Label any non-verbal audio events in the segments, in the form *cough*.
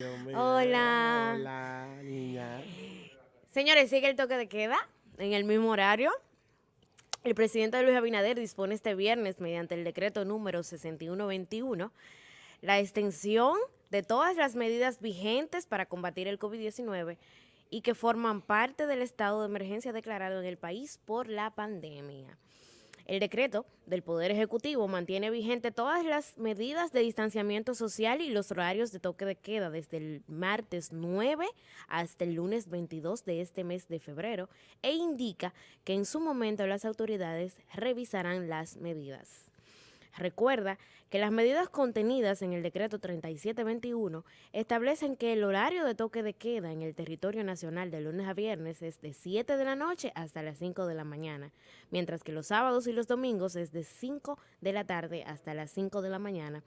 Hola. Hola, niña. Señores, sigue el toque de queda en el mismo horario. El presidente Luis Abinader dispone este viernes, mediante el decreto número 6121, la extensión de todas las medidas vigentes para combatir el COVID-19 y que forman parte del estado de emergencia declarado en el país por la pandemia. El decreto del Poder Ejecutivo mantiene vigente todas las medidas de distanciamiento social y los horarios de toque de queda desde el martes 9 hasta el lunes 22 de este mes de febrero e indica que en su momento las autoridades revisarán las medidas. Recuerda que las medidas contenidas en el decreto 3721 establecen que el horario de toque de queda en el territorio nacional de lunes a viernes es de 7 de la noche hasta las 5 de la mañana, mientras que los sábados y los domingos es de 5 de la tarde hasta las 5 de la mañana.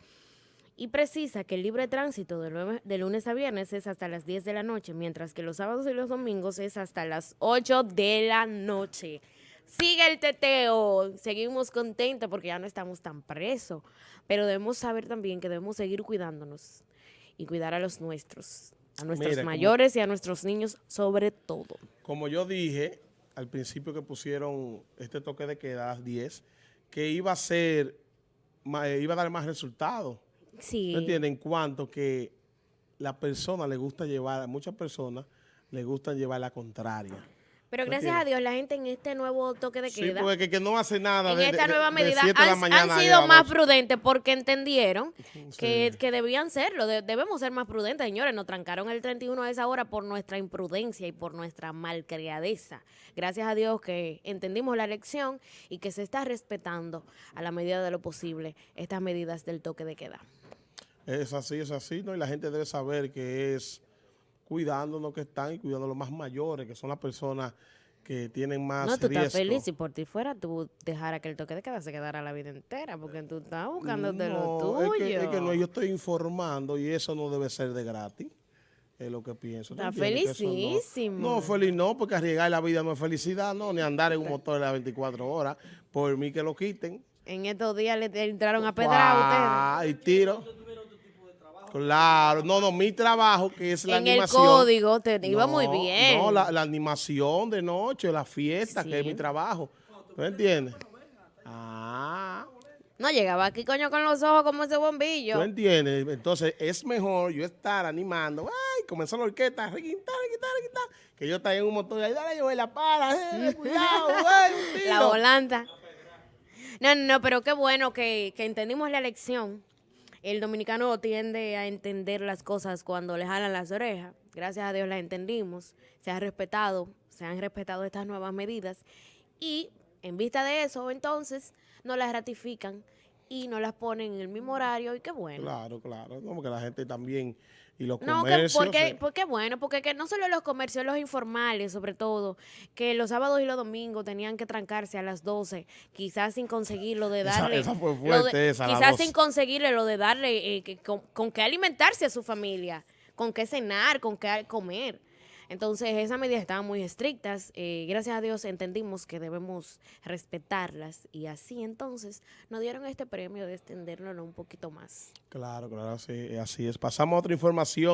Y precisa que el libre tránsito de, lunes a viernes es hasta las 10 de la noche, mientras que los sábados y los domingos es hasta las 8 de la noche. Sigue el teteo, seguimos contentos porque ya no estamos tan presos, pero debemos saber también que debemos seguir cuidándonos y cuidar a los nuestros, a nuestros mayores y a nuestros niños sobre todo. Como yo dije al principio que pusieron este toque de queda a las 10, que iba a ser, eh, iba a dar más resultados. Sí. ¿Me entienden? En cuanto que la persona le gusta llevar, a muchas personas le gusta llevar la contraria. Pero gracias a Dios, la gente en este nuevo toque de queda. Sí, porque que, no hace nada. En esta nueva medida han, sido más prudentes porque entendieron *laughs* que, debían serlo. debemos ser más prudentes, señores. Nos trancaron el 31 a esa hora por nuestra imprudencia y por nuestra malcriadeza. Gracias a Dios que entendimos la lección y que se está respetando a la medida de lo posible estas medidas del toque de queda. Es así, es así, ¿no? Y la gente debe saber que es cuidándonos que están y cuidando a los más mayores, que son las personas que tienen más No, tú estás feliz. Si por ti fuera, tú dejara que el toque de queda se quedara la vida entera, porque tú estás buscándote lo tuyo. Es que, es que no, yo estoy informando y eso no debe ser de gratis. Es lo que pienso. Está felicísimo. No, no, feliz no, porque arriesgar la vida no es felicidad, no, ni andar en un motor de las 24 horas. Por mí que lo quiten. En estos días le entraron a pedrar a ustedes. y tiro. Claro, no, no, mi trabajo que es la animación. En el código te iba muy bien. No, la, animación de noche, la fiesta, que es mi trabajo. ¿Tú entiendes? Ah. No, llegaba aquí, coño, con los ojos como ese bombillo. ¿Tú entiendes? Entonces, es mejor yo estar animando. Ay, comenzó la orquesta, requintar, requintar, requintar. Que yo estaba en un motor ahí, dale, yo voy la para, eh, *laughs* cuidado, un tiro. La volanta. No, no, no, pero qué bueno que, que entendimos la lección el dominicano tiende a entender las cosas cuando le jalan las orejas. Gracias a Dios las entendimos, se ha respetado, se han respetado estas nuevas medidas y en vista de eso, entonces, no las ratifican y no las ponen en el mismo horario y qué bueno. Claro, claro, como que la gente también y los no, comercios. porque, porque bueno, porque que no solo los comercios, los informales sobre todo, que los sábados y los domingos tenían que trancarse a las 12, quizás sin conseguir lo de darle... Esa, fue fuerte, esa, Quizás sin conseguirle lo de darle, eh, con, con qué alimentarse a su familia, con qué cenar, con qué comer. Entonces, esas medidas estaban muy estrictas. Eh, gracias a Dios entendimos que debemos respetarlas y así entonces nos dieron este premio de extenderlo un poquito más. Claro, claro, así, así es. Pasamos a otra información.